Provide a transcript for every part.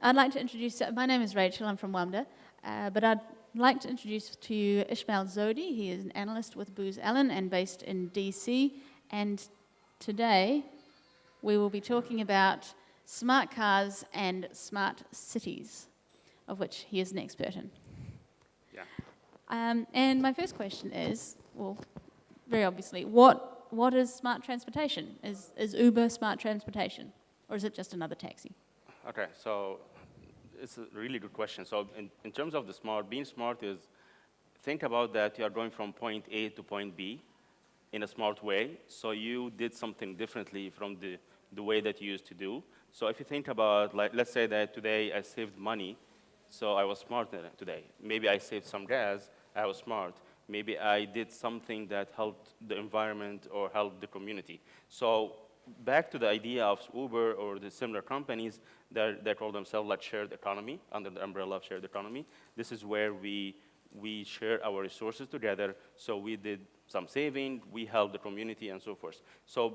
I'd like to introduce, my name is Rachel, I'm from WAMDA, uh, but I'd like to introduce to you Ishmael Zohdi. He is an analyst with Booz Allen and based in DC. And today we will be talking about smart cars and smart cities, of which he is an expert in. Yeah. Um, and my first question is, well, very obviously, what, what is smart transportation? Is, is Uber smart transportation? Or is it just another taxi? Okay, so it's a really good question. So in, in terms of the smart, being smart is, think about that you are going from point A to point B in a smart way. So you did something differently from the, the way that you used to do. So if you think about, like, let's say that today I saved money, so I was smart today. Maybe I saved some gas, I was smart. Maybe I did something that helped the environment or helped the community. So back to the idea of Uber or the similar companies that, that call themselves like shared economy, under the umbrella of shared economy. This is where we, we share our resources together. So we did some saving, we help the community and so forth. So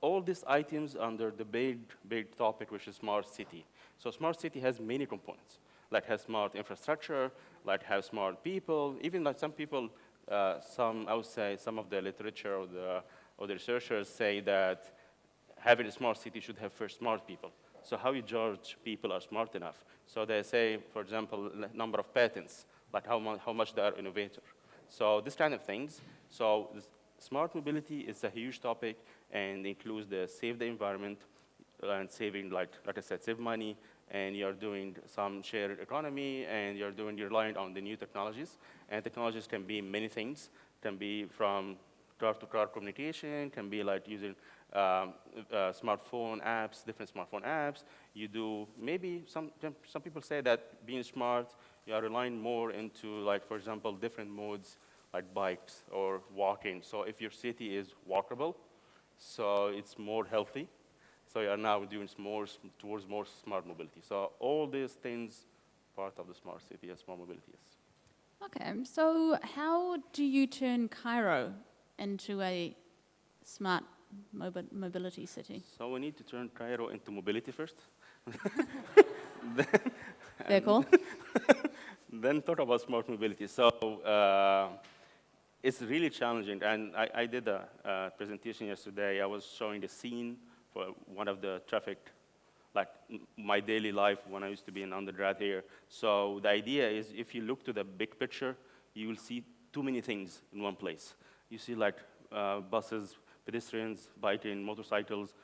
all these items under the big, big topic, which is smart city. So smart city has many components, like has smart infrastructure, like has smart people, even like some people, uh, some, I would say, some of the literature or the, or the researchers say that having a smart city should have first smart people. So how you judge people are smart enough? So they say, for example, number of patents, like how, mu how much they are innovator. So this kind of things. So smart mobility is a huge topic and includes the save the environment uh, and saving, like, like I said, save money, and you're doing some shared economy, and you're doing, you're relying on the new technologies. And technologies can be many things, can be from -car communication, can be like using um, uh, smartphone apps, different smartphone apps. You do, maybe some, some people say that being smart, you are relying more into like, for example, different modes like bikes or walking. So if your city is walkable, so it's more healthy. So you are now doing more towards more smart mobility. So all these things part of the smart city and smart mobility is. Okay, so how do you turn Cairo into a smart mobility city? So we need to turn Cairo into mobility first. Very cool. then talk about smart mobility. So uh, it's really challenging. And I, I did a, a, presentation yesterday. I was showing the scene for one of the traffic, like my daily life when I used to be an undergrad here. So the idea is if you look to the big picture, you will see too many things in one place. You see like uh, buses, pedestrians, biking, motorcycles,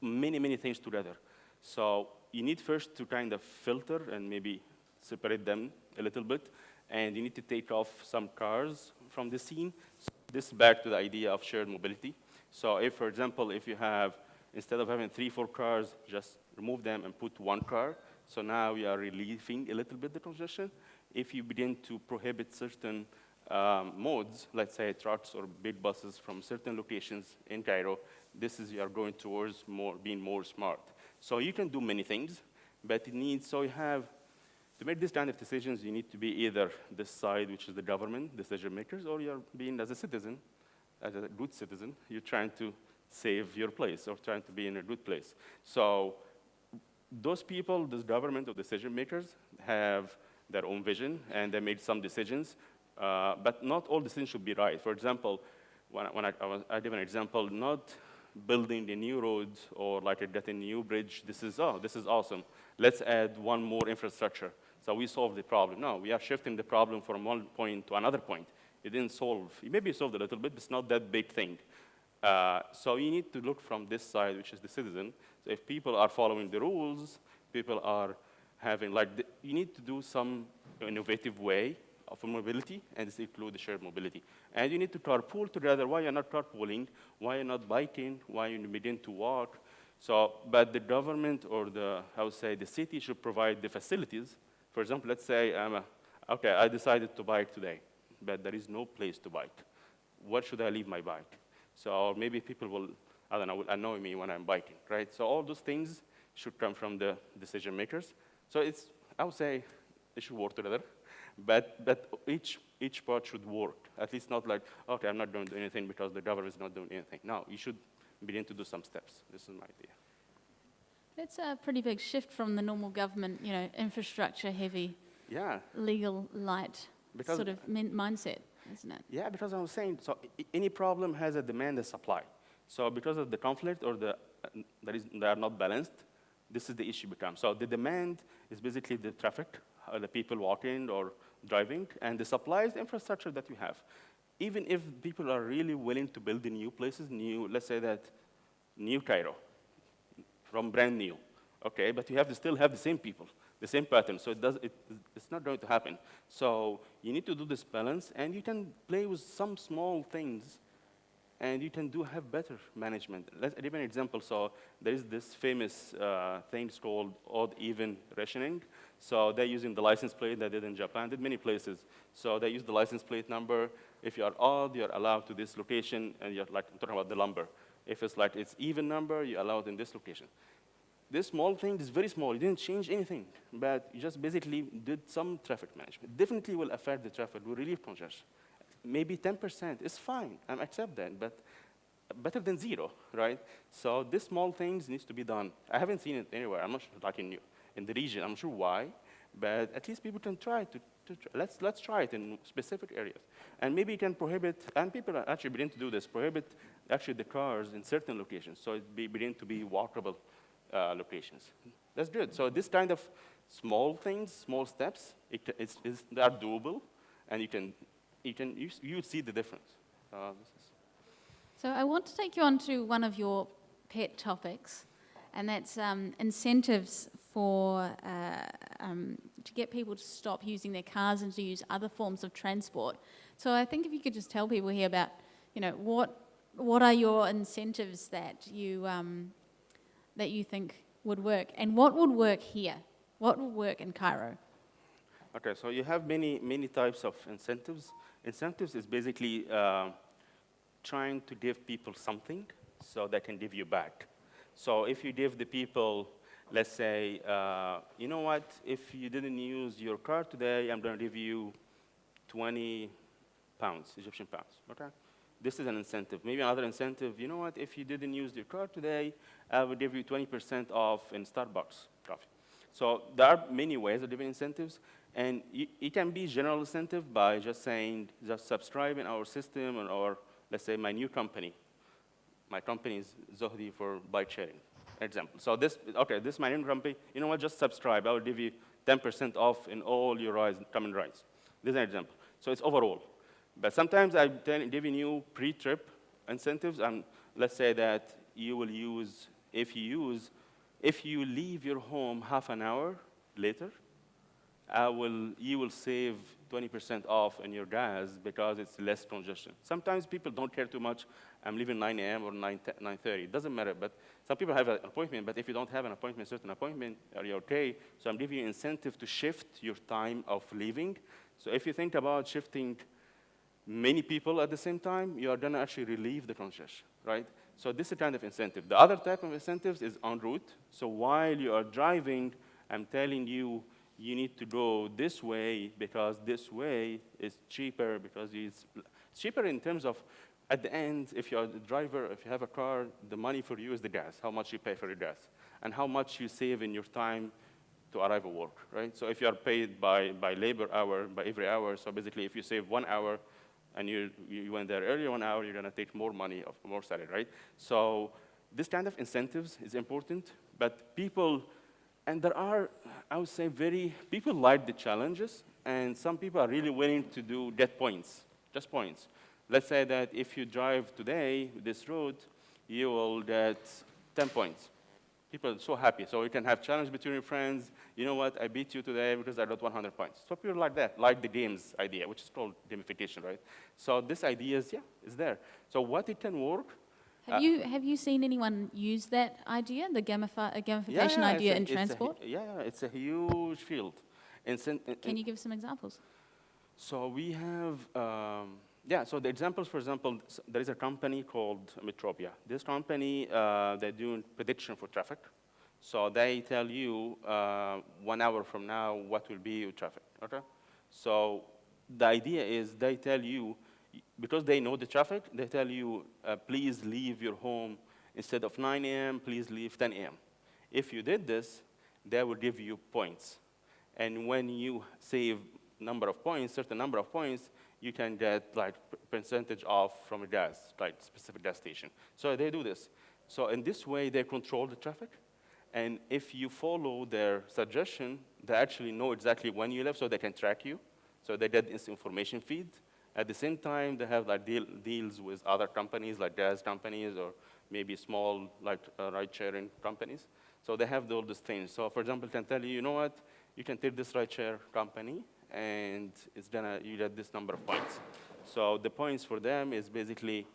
many, many things together. So you need first to kind of filter and maybe separate them a little bit, and you need to take off some cars from the scene. So this is back to the idea of shared mobility. So if, for example, if you have, instead of having three, four cars, just remove them and put one car. So now we are relieving a little bit the congestion. If you begin to prohibit certain um, modes, let's say trucks or big buses from certain locations in Cairo, this is you are going towards more being more smart. So you can do many things, but it needs, so you have, to make this kind of decisions, you need to be either this side, which is the government, decision makers, or you're being as a citizen, as a good citizen, you're trying to save your place or trying to be in a good place. So those people, this government or decision makers have their own vision and they made some decisions uh, but not all decisions should be right. For example, when, when I, I, was, I give an example, not building the new roads or like getting a new bridge, this is, oh, this is awesome. Let's add one more infrastructure. So we solve the problem. No, we are shifting the problem from one point to another point. It didn't solve, it maybe solved a little bit, but it's not that big thing. Uh, so you need to look from this side, which is the citizen. So if people are following the rules, people are having, like, the, you need to do some innovative way of mobility, and this includes shared mobility. And you need to carpool together. Why you're not carpooling? Why you're not biking? Why you begin to walk? So, but the government or the, I would say, the city should provide the facilities. For example, let's say, I'm a, okay, I decided to bike today, but there is no place to bike. Where should I leave my bike? So maybe people will, I don't know, will annoy me when I'm biking, right? So all those things should come from the decision makers. So it's, I would say, they should work together. But, but each, each part should work. At least not like, okay, I'm not going to do anything because the government is not doing anything. No, you should begin to do some steps. This is my idea. That's a pretty big shift from the normal government, you know, infrastructure heavy, Yeah, legal light Because- sort of min- mindset, isn't it? yeah, because I was saying, so i- any problem has a demand and supply. So because of the conflict or the, uh, that is, they are not balanced, this is the issue becomes. So the demand is basically the traffic, uh, the people walking or driving, and the supplies, the infrastructure that you have. Even if people are really willing to build in new places, new, let's say that New Cairo, from brand new, okay, but you have to still have the same people, the same pattern, so it does, it, it's not going to happen. So you need to do this balance, and you can play with some small things, and you can do have better management. Let's give an example. So there is this famous uh, thing called odd-even rationing. So they're using the license plate they did in Japan, did many places. So they use the license plate number. If you are odd, you're allowed to this location, and you're like, I'm talking about the lumber. If it's like it's even number, you're allowed in this location. This small thing is very small. You didn't change anything, but you just basically did some traffic management. Definitely will affect the traffic, will relieve congestion. Maybe 10% is fine. I accept that, but better than zero, right? So this small things needs to be done. I haven't seen it anywhere. I'm not sure, like in, in the region. I'm sure why, but at least people can try to, to tr- let's, let's try it in specific areas. And maybe you can prohibit, and people are actually beginning to do this, prohibit actually the cars in certain locations, so it be begin to be walkable uh, locations. That's good. So this kind of small things, small steps, it, it's, it's, they are doable, and you can, you can, you, you see the difference. Uh, So I want to take you on to one of your pet topics, and that's um, incentives for uh, um, to get people to stop using their cars and to use other forms of transport. So I think if you could just tell people here about, you know, what what are your incentives that you um, that you think would work, and what would work here? What would work in Cairo? Okay, so you have many, many types of incentives. Incentives is basically uh, trying to give people something so they can give you back. So if you give the people, let's say, uh, you know what, if you didn't use your car today, I'm going to give you 20 pounds, Egyptian pounds, okay? This is an incentive. Maybe another incentive, you know what, if you didn't use your car today, I will give you 20% off in Starbucks coffee. So there are many ways of giving incentives, and it can be general incentive by just saying, just subscribe in our system, or, or let's say my new company. My company is Zohdi for bike sharing, example. So this, okay, this is my new company, you know what, just subscribe. I will give you 10% off in all your rides, common rides. This is an example. So it's overall. But sometimes I'm giving you pre-trip incentives, and let's say that you will use, if you use, if you leave your home half an hour later, I will, you will save 20% off in your gas because it's less congestion. Sometimes people don't care too much. I'm leaving 9 a.m. or 9, 9.30. It doesn't matter. But some people have an appointment, but if you don't have an appointment, certain appointment, are you okay? So I'm giving you incentive to shift your time of leaving. So if you think about shifting many people at the same time, you are to actually relieve the congestion, right? So this is a kind of incentive. The other type of incentives is en route. So while you are driving, I'm telling you, you need to go this way because this way is cheaper because it's cheaper in terms of, at the end, if you're a driver, if you have a car, the money for you is the gas, how much you pay for your gas, and how much you save in your time to arrive at work, right? So if you are paid by, by labor hour, by every hour, so basically if you save one hour and you, you went there earlier one hour, you're gonna take more money, of more salary, right? So this kind of incentives is important, but people, and there are, I would say, very, people like the challenges, and some people are really willing to do, get points, just points. Let's say that if you drive today this road, you will get 10 points. People are so happy. So you can have challenge between your friends. You know what? I beat you today because I got 100 points. So people like that, like the games idea, which is called gamification, right? So this idea is, yeah, is there. So what it can work, Have Uh, you have you seen anyone use that idea, the gamifi- uh, yeah, gamification yeah, idea a- in it's a transport? yeah, yeah, it's a huge field. In- Can you give some examples? So we have, um, yeah, so the examples, for example, there is a company called Metropia. This company, uh, they're doing prediction for traffic. So they tell you uh, one hour from now what will be your traffic, okay? So the idea is they tell you, because they know the traffic, they tell you, uh, please leave your home instead of 9 a.m., please leave 10 a.m. If you did this, they will give you points. And when you save number of points, certain number of points, you can get like percentage off from a gas, like specific gas station. So they do this. So in this way, they control the traffic. And if you follow their suggestion, they actually know exactly when you live, so they can track you. So they get this information feed. At the same time, they have like deal, deals with other companies, like gas companies, or maybe small like uh, ride-sharing companies. So they have all these things. So for example, can tell you, you know what, you can take this ride-share company, and it's gonna you get this number of points. So the points for them is basically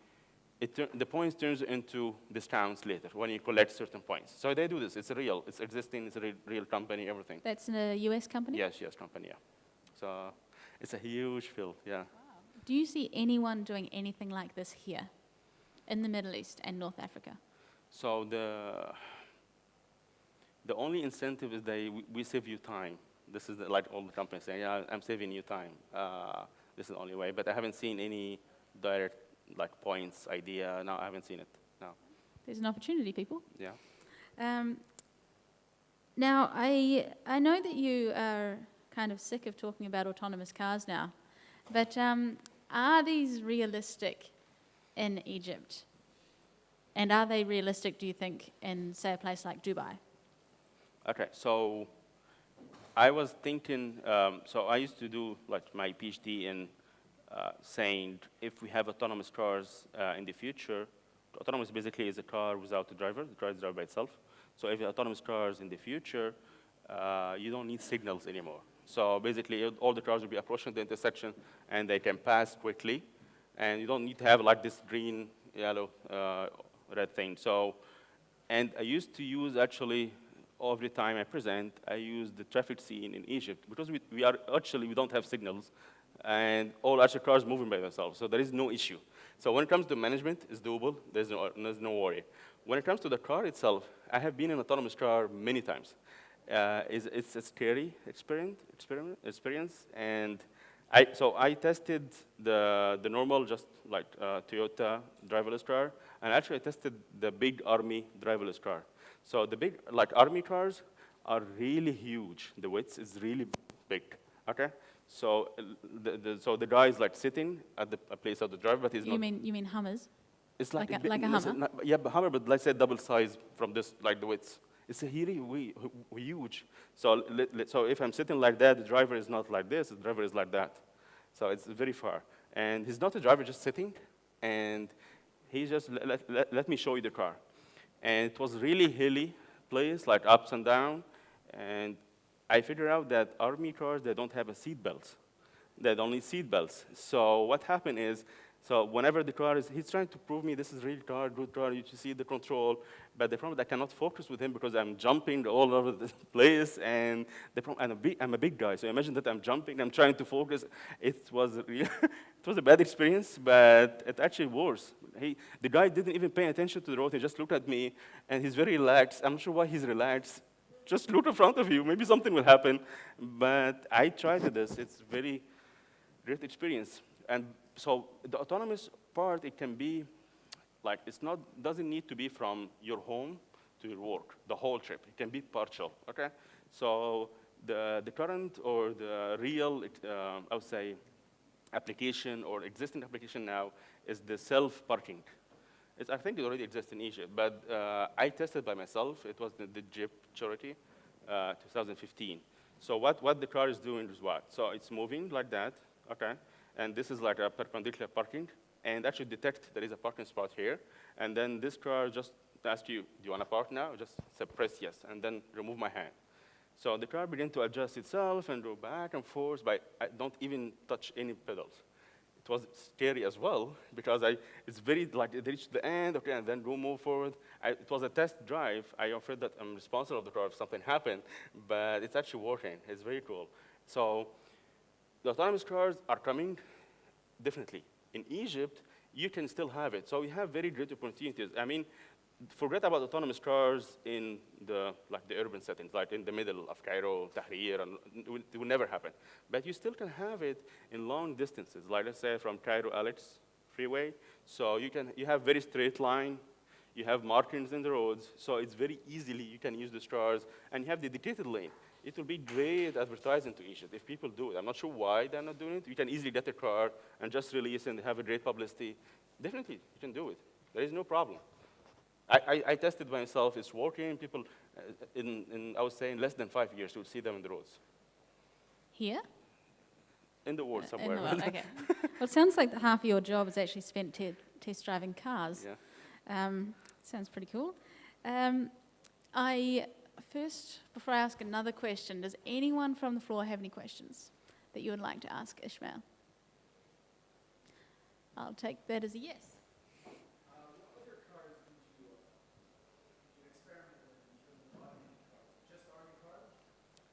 the points turns into discounts later when you collect certain points. So they do this. It's real. It's existing. It's a real, real company. Everything. That's a U.S. company. Yes, yes, company. Yeah. So it's a huge field. Yeah. Wow. Do you see anyone doing anything like this here, in the Middle East and North Africa? So the the only incentive is that we, we save you time. This is the, like all the companies saying, yeah, I'm saving you time. Uh, this is the only way. But I haven't seen any direct like points idea. No, I haven't seen it. No. There's an opportunity, people. Yeah. Um, now, I I know that you are kind of sick of talking about autonomous cars now, but um, are these realistic in Egypt? And are they realistic, do you think, in, say, a place like Dubai? Okay, so I was thinking, um, so I used to do like my PhD in uh, saying if we have autonomous cars uh, in the future, autonomous basically is a car without a driver, the car is driven by itself. So if autonomous cars in the future, uh, you don't need signals anymore. So basically all the cars will be approaching the intersection and they can pass quickly and you don't need to have like this green, yellow, uh, red thing. So, and I used to use actually every time I present, I use the traffic scene in Egypt because we, we are actually, we don't have signals and all actually cars moving by themselves, so there is no issue. So when it comes to management, it's doable, there's no, there's no worry. When it comes to the car itself, I have been in an autonomous car many times. Uh, it's, it's, a scary experiment, experiment, experience, and I, so I tested the, the normal, just like uh, Toyota driverless car, and actually I tested the big army driverless car. So the big, like army cars are really huge. The width is really big, okay? So the, the, so the guy is like sitting at the place of the driver, but he's you not. Mean, you mean Hummers? It's like, like a, like a? Not, yeah, but Hummer, but let's say double size from this, like the width. It's a really huge. So, so if I'm sitting like that, the driver is not like this, the driver is like that. So it's very far. And he's not a driver just sitting, and he's just, let, let, let me show you the car. And it was really hilly place, like ups and down, and I figured out that army cars, they don't have a seat belt. They don't need seat belts. So what happened is, so whenever the car is, he's trying to prove me this is real car, good car, you should see the control, but the problem is I cannot focus with him because I'm jumping all over the place, and the problem, I'm, a big, I'm a big guy, so imagine that I'm jumping, I'm trying to focus. It was, it was a bad experience, but it actually worse. He, the guy didn't even pay attention to the road, he just looked at me, and he's very relaxed. I'm not sure why he's relaxed just look in front of you. Maybe something will happen. But I tried this. It's very great experience. And so the autonomous part, it can be like, it's not, doesn't need to be from your home to your work, the whole trip. It can be partial, okay? So the, the current or the real, uh, I would say, application or existing application now is the self-parking. I think it already exists in Egypt, but uh, I tested by myself. It was the, the Jeep Cherokee, uh, 2015. So what, what the car is doing is what? So it's moving like that, okay? And this is like a perpendicular parking, and actually detect there is a parking spot here. And then this car just asks you, do you want to park now? Just press yes, and then remove my hand. So the car began to adjust itself and go back and forth, but I don't even touch any pedals it was scary as well because I, it's very, like, it reached the end, okay, and then go move forward. I, it was a test drive. I offered that I'm responsible of the car if something happened, but it's actually working. It's very cool. So the autonomous cars are coming, definitely. In Egypt, you can still have it. So we have very great opportunities. I mean, forget about autonomous cars in the, like the urban settings, like in the middle of Cairo, Tahrir, and it will, it will, never happen. But you still can have it in long distances, like let's say from Cairo to Alex freeway. So you can, you have very straight line. You have markings in the roads, so it's very easily you can use the stars, and you have the dedicated lane. It will be great advertising to Egypt if people do it. I'm not sure why they're not doing it. You can easily get a car and just release and have a great publicity. Definitely, you can do it. There is no problem. I, I, I tested myself. It's working. People, uh, in, in, I would say, in less than five years, you'll see them in the roads. Here? In the world In somewhere. the world, okay. well, it sounds like half of your job is actually spent te- test driving cars. yeah. Um, sounds pretty cool. Um, I first, before I ask another question, does anyone from the floor have any questions that you would like to ask Ishmael? I'll take that as a yes.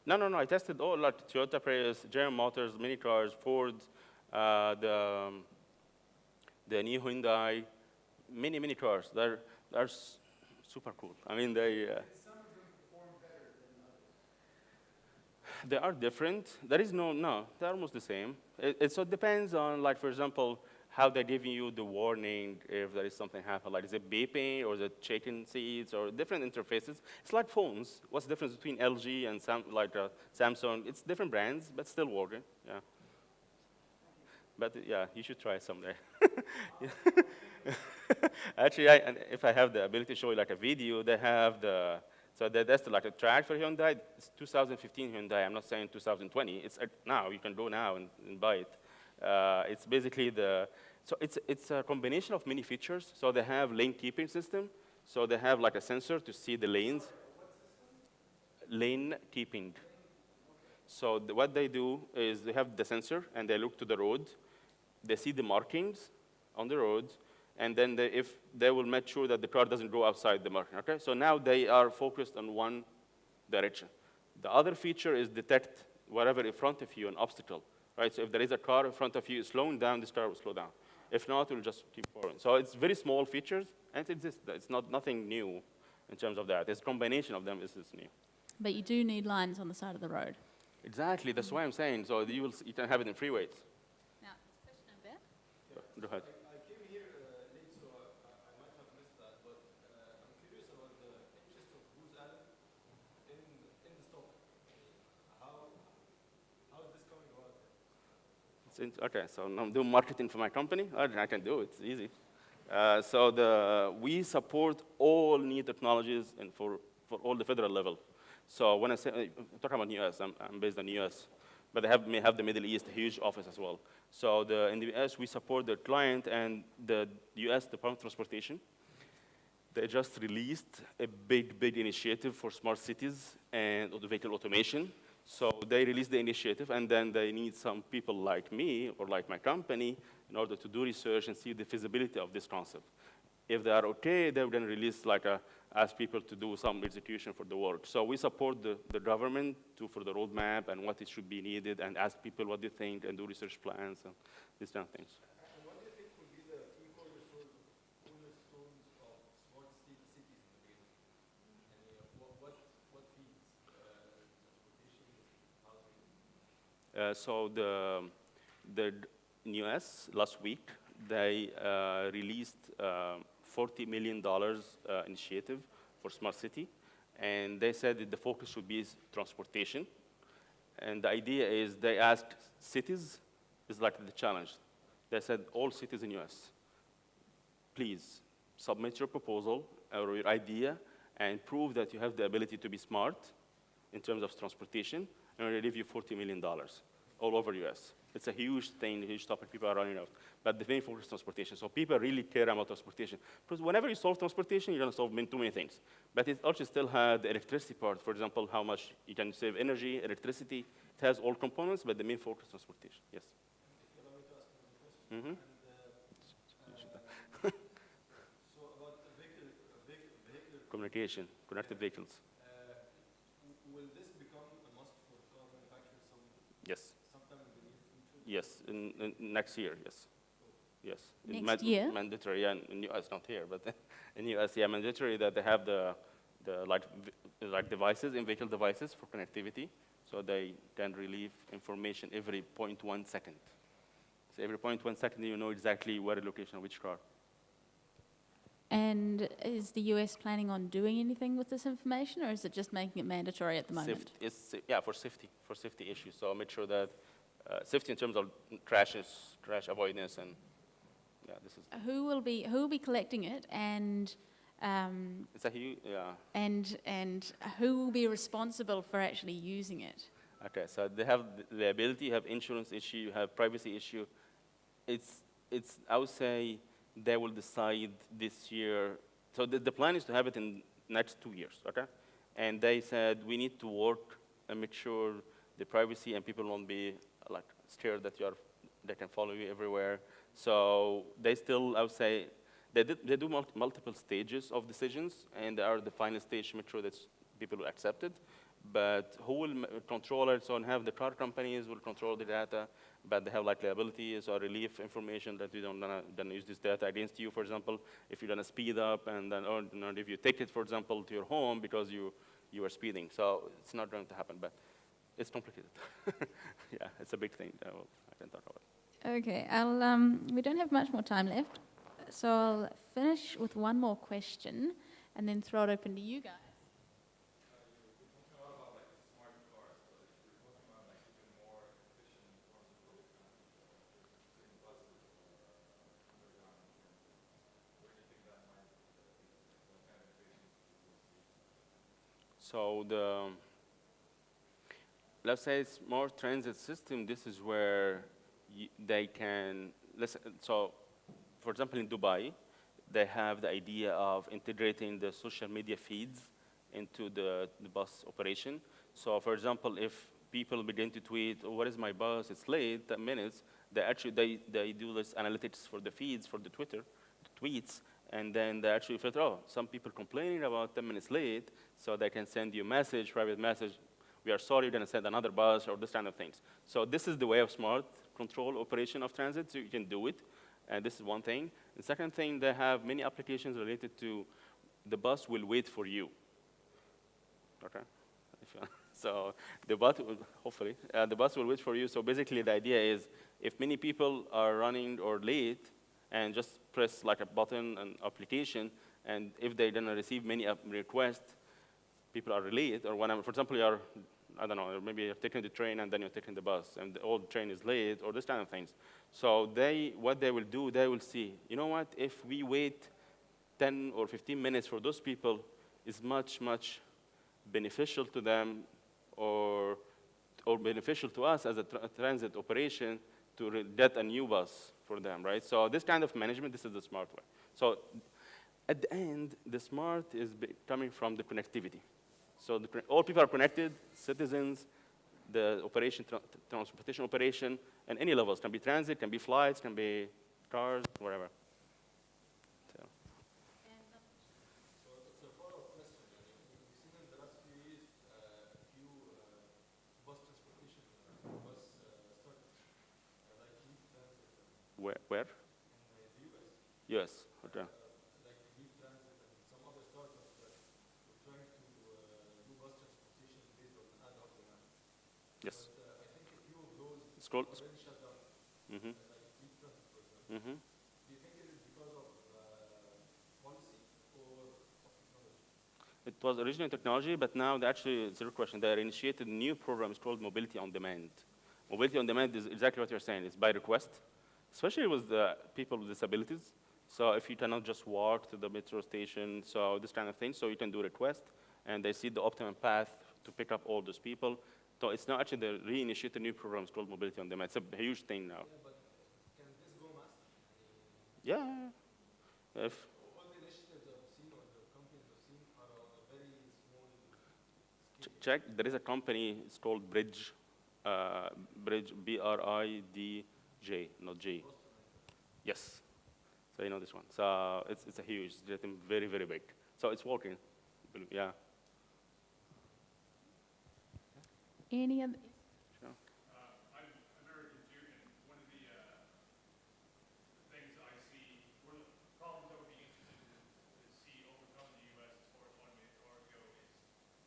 No, no, no. I tested all like Toyota Prius, General Motors, many cars, Ford, uh, the um, the new Hyundai, many many cars. They're they're s- super cool. I mean, they. Uh, they are different. There is no no. They're almost the same. It, it so it depends on like for example how they're giving you the warning if there is something happen. Like is it beeping or is it shaking seats or different interfaces. It's like phones. What's the difference between LG and Sam, like uh, Samsung? It's different brands, but still working. Yeah. But yeah, you should try someday. Actually, I, if I have the ability to show you like a video, they have the, so that, that's like a track for Hyundai. It's 2015 Hyundai. I'm not saying 2020. It's uh, now. You can go now and, and buy it. Uh, it's basically the, so it's, it's a combination of many features. So they have lane keeping system. So they have like a sensor to see the lanes. Lane keeping. So the, what they do is they have the sensor and they look to the road. They see the markings on the road, and then they, if they will make sure that the car doesn't go outside the marking. Okay, so now they are focused on one direction. The other feature is detect whatever in front of you, an obstacle. Right. So if there is a car in front of you slowing down, this car will slow down. If not, it will just keep forward. So it's very small features, and it exists. It's not nothing new in terms of that. It's combination of them is, new. But you do need lines on the side of the road. Exactly, that's why I'm saying. So you, will, you can have it in freeways. Now, question over there. Go ahead. I came here uh, late, so I, I I might have missed that, but uh, I'm curious about the interest of Booz Allen in, in the stock. How, how is this coming about? In- okay, so I'm doing marketing for my company. I, I can do it, it's easy. Uh, so the, we support all new technologies and for, for all the federal level. So when I say, uh, talking about US, I'm, I'm based in US, but they have, may have the Middle East, huge office as well. So the, in the US, we support the client and the US Department of Transportation. They just released a big, big initiative for smart cities and vehicle automation. So they released the initiative, and then they need some people like me or like my company in order to do research and see the feasibility of this concept. If they are okay, they will then release like a, ask people to do some execution for the work. So we support the, the government to, for the roadmap and what it should be needed and ask people what they think and do research plans and these kind of things. And what do you think will be the key cornerstones, cornerstones of smart ci- cities in the beginning? And uh, what, what, what feeds uh, transportation, housing? Uh, so the, the US last week, they uh, released uh, $40 million uh, initiative for smart city. And they said that the focus should be transportation. And the idea is they asked cities, is like the challenge. They said all cities in US, please submit your proposal or your idea and prove that you have the ability to be smart in terms of transportation, and we'll give you $40 million all over US. It's a huge thing, a huge topic people are running out. But the main focus is transportation. So people really care about transportation. Because whenever you solve transportation, you're going to solve many, too many things. But it also still has the electricity part. For example, how much you can save energy, electricity. It has all components, but the main focus is transportation. Yes. Me to ask another question. Mhm. And, uh, so about the vehicle, vehicle, vehicular Communication, connected vehicles. Uh, w- Will this become a must for car manufacturers some, Yes. sometime in the near future? Yes, in, in next year, yes. Yes. It's Next year? Mandatory, yeah, in US, not here, but in US, yeah, mandatory that they have the, the like, v- like devices, in-vehicle devices for connectivity, so they can relieve information every 0.1 second. So every 0.1 second, you know exactly where the location of which car. And is the US planning on doing anything with this information, or is it just making it mandatory at the moment? Safe- yeah, for safety, for safety issues. So I make sure that, uh, safety in terms of crashes, crash avoidance, and, yeah, this is, Who will be who will be collecting it, and um, it's a huge, yeah. and and who will be responsible for actually using it? Okay, so they have liability, you have insurance issue, you have privacy issue. It's, it's, I would say they will decide this year. So the, the plan is to have it in next two years, okay? And they said we need to work and make sure the privacy and people won't be like scared that you're, they can follow you everywhere. So they still, I would say, they, did, they do multiple stages of decisions, and they are the final stage to make sure that people will accept it. But who will control it? So, have the car companies will control the data, but they have like liabilities or relief information that you don't then use this data against you. For example, if you're gonna speed up, and then or if you take it, for example, to your home because you you are speeding. So it's not going to happen, but it's complicated. yeah, it's a big thing. I will- I can talk about. Okay, I'll, um, we don't have much more time left, so I'll finish with one more question and then throw it open to you guys. So the, let's say smart transit system, this is where they can, so for example, in Dubai, they have the idea of integrating the social media feeds into the, the bus operation. So for example, if people begin to tweet, oh, what is my bus, it's late, 10 minutes, they actually, they, they do this analytics for the feeds, for the Twitter, the tweets, and then they actually filter, oh, some people complaining about 10 minutes late, so they can send you a message, private message, we are sorry, you're gonna send another bus, or this kind of things. So this is the way of smart control operation of transit, so you can do it, and this is one thing. The second thing, they have many applications related to the bus will wait for you. Okay? So the bus, will, hopefully, uh, the bus will wait for you. So basically, the idea is if many people are running or late, and just press like a button and application, and if they don't receive many requests, people are late, or for example, you are, I don't know, maybe you're taking the train and then you're taking the bus, and the old train is late, or this kind of things. So they, what they will do, they will see, you know what, if we wait 10 or 15 minutes for those people, is much, much beneficial to them or, or beneficial to us as a tra- transit operation to get a new bus for them, right? So this kind of management, this is the smart way. So at the end, the smart is coming from the connectivity. So the, all people are connected, citizens, the operation, tra- transportation operation, and any levels. Can be transit, can be flights, can be cars, whatever. So. So it's a follow-up question. I mean, we- we've seen in the last few years uh, a few uh, bus transportation uh, bus uh, startups uh, like Leap Transit and Where? where? in the US, Yes. Okay. uh, like Leap Transit and some other startups that were trying to uh, do bus transportation based on ad hoc demand. Yes. But uh, I think a few of those Scroll. example. Mm-hmm. Do you think it is because of uh, policy or technology? It was originally technology, but now actually, it's a question. They initiated new program. It's called Mobility on Demand. Mobility on Demand is exactly what you're saying. It's by request, especially with the people with disabilities. So if you cannot just walk to the metro station, so this kind of thing, so you can do request, and they see the optimum path to pick up all those people. So it's not actually the reinitiated new program. It's called Mobility on Demand. It's a huge thing now. Yeah, but can this go mass? I mean, Yeah. If all the initiatives I've seen or the companies I've seen are on a very small Ch- scale. check. There is a company. It's called Bridj. Uh, Bridj. B R I D J, not G. Yes. So you know this one. So it's it's a huge. It's getting very very big. So it's working. Yeah. Any other? Sure. I'm American too, and one of the, uh, the things I see, one of the problems I would be interested to, to see overcome in the U.S. as far as automated cars go is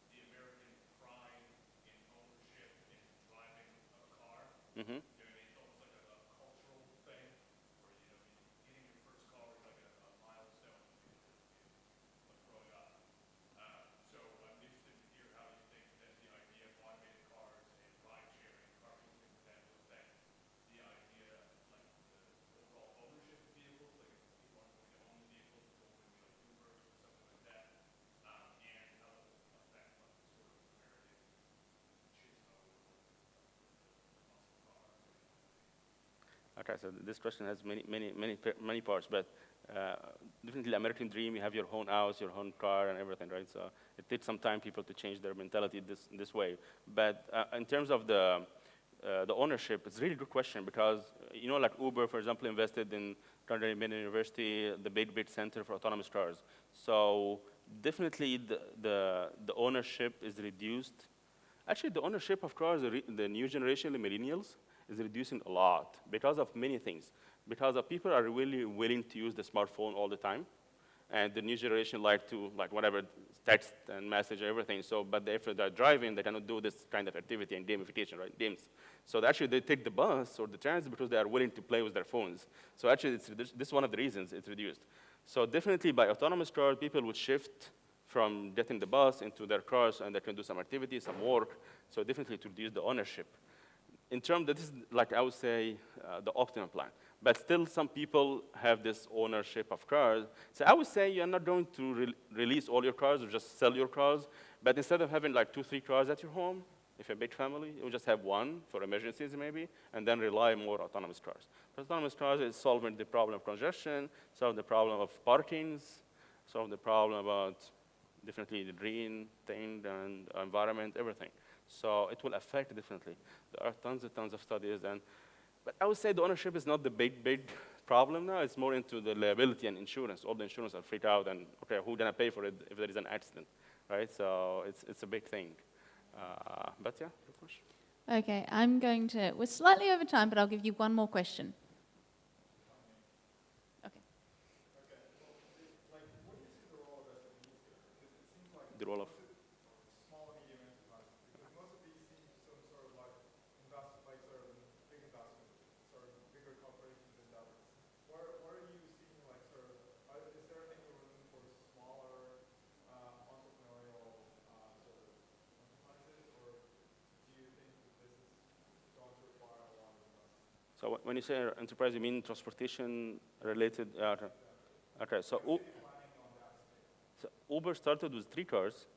the American pride in ownership and driving a car. Mm-hmm. You know, what I mean? it's almost like a, a cultural thing, where, you know, getting your first car is like a, a milestone. Okay, so this question has many, many, many, many parts, but uh, definitely American dream, you have your own house, your own car and everything, right? So it takes some time people to change their mentality this, this way. But uh, in terms of the, uh, the ownership, it's a really good question because, uh, you know, like Uber, for example, invested in Mellon University, the Big Bit Center for Autonomous Cars. So definitely the, the, the ownership is reduced. Actually, the ownership of cars, the, the new generation, the millennials, is reducing a lot because of many things. Because people are really willing to use the smartphone all the time, and the new generation like to like whatever text and message everything. So, but if they're driving, they cannot do this kind of activity and gamification, right? Games. So actually they take the bus or the transit because they are willing to play with their phones. So actually, this is one of the reasons it's reduced. So definitely by autonomous cars, people would shift from getting the bus into their cars and they can do some activity, some work. So definitely to reduce the ownership in terms, this is like I would say uh, the optimum plan. But still, some people have this ownership of cars. So I would say you're not going to re release all your cars or just sell your cars. But instead of having like two, three cars at your home, if you're a big family, you just have one for emergencies maybe, and then rely more autonomous cars. Autonomous cars is solving the problem of congestion, solving the problem of parkings, solving the problem about definitely the green thing and environment, everything. So it will affect differently. There are tons and tons of studies, and but I would say the ownership is not the big, big problem now. It's more into the liability and insurance. All the insurance are freaked out, and okay, who's gonna pay for it if there is an accident, right? So it's it's a big thing. Uh, but yeah, good question. Okay, I'm going to, we're slightly over time, but I'll give you one more question. Okay. The role of small and medium enterprises? Because most of these seem some sort of like invest, like sort of big investments, sort of bigger corporations and that. Where, where are you seeing like sort of, are, is there any room for smaller uh, entrepreneurial uh, sort of enterprises, or do you think that this is going to require a lot of investment? so wh- when you say enterprise, you mean transportation related? Uh, okay, so. So Uber started with three cars,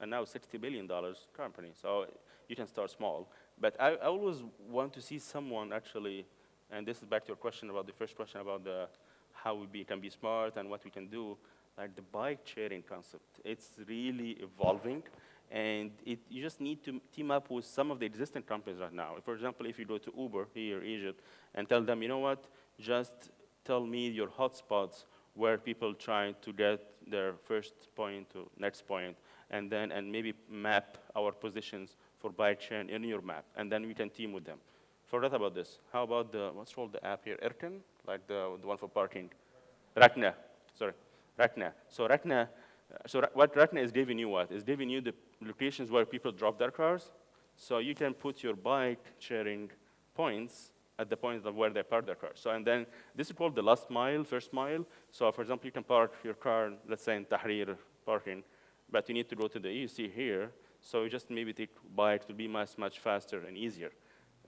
and now $60 billion company. So you can start small. But I, I always want to see someone actually, and this is back to your question about the first question about the, how we be, can be smart and what we can do, like the bike sharing concept. It's really evolving, and it, you just need to team up with some of the existing companies right now. For example, if you go to Uber here, in Egypt, and tell them, you know what, just tell me your hotspots where people trying to get their first point to next point, and then and maybe map our positions for bike chain in your map, and then we can team with them. Forget about this. How about the what's called the app here, Erken, like the the one for parking, Rakna. Sorry, Rakna. So Rakna. uh, So what Rakna is giving you what? Is giving you the locations where people drop their cars, so you can put your bike sharing points at the point of where they park their cars. So, and then this is called the last mile, first mile. So, for example, you can park your car, let's say in Tahrir parking, but you need to go to the AUC here. So, you just maybe take bike to be much, much faster and easier.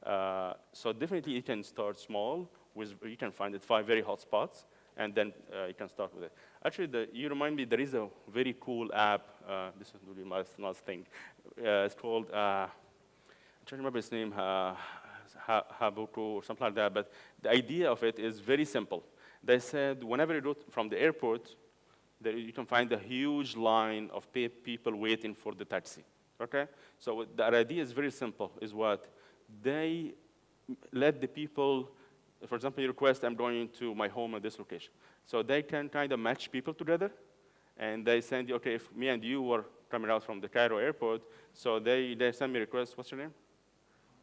Uh, so, definitely you can start small. With, you can find it five very hot spots, and then uh, you can start with it. Actually, the, you remind me there is a very cool app. Uh, this is really my last thing. Uh, it's called. Uh, trying to remember its name, uh, Habuku or something like that, but the idea of it is very simple. They said whenever you go from the airport, there you can find a huge line of people waiting for the taxi, okay? So the idea is very simple, is what? They let the people, for example, you request, I'm going to my home at this location. So they can kind of match people together, and they send you, okay, if me and you were coming out from the Cairo airport, so they, they send me request, what's your name?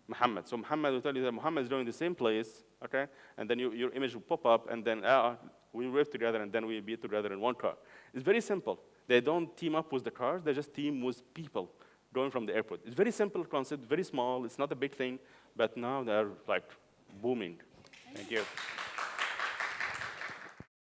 Muhammad. So Muhammad will tell you that Muhammad is going the same place, okay? And then you, your image will pop up, and then uh, we live together, and then we be together in one car. It's very simple. They don't team up with the cars, they just team with people going from the airport. It's very simple concept, very small, it's not a big thing, but now they're like booming. Thank you.